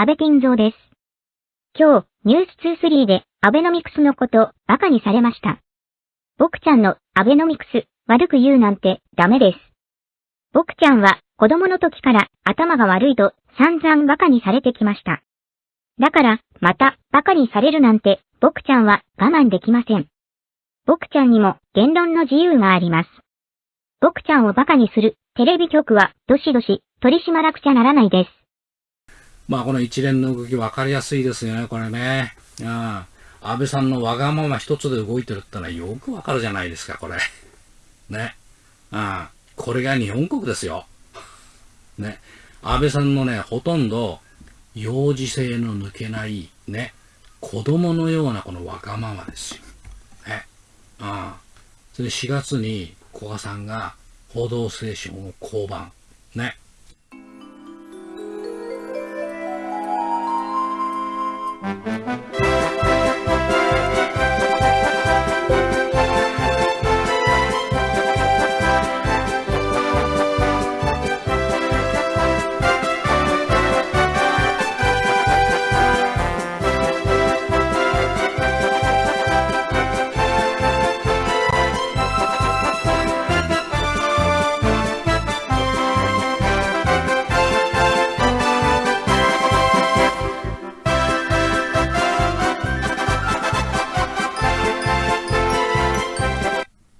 安倍晋三です。今日、ニュース23でアベノミクスのことバカにされました。僕ちゃんのアベノミクス悪く言うなんてダメです。僕ちゃんは子供の時から頭が悪いと散々バカにされてきました。だから、またバカにされるなんて僕ちゃんは我慢できません。僕ちゃんにも言論の自由があります。僕ちゃんをバカにするテレビ局はどしどし取り締まらくちゃならないです。まあこの一連の動き分かりやすいですよね、これね。うん。安倍さんのわがまま一つで動いてるってのはよくわかるじゃないですか、これ。ね。うん。これが日本国ですよ。ね。安倍さんのね、ほとんど幼児性の抜けない、ね。子供のようなこのわがままですよ。ね。うん。それで4月に古賀さんが報道ステーションを降板。ね。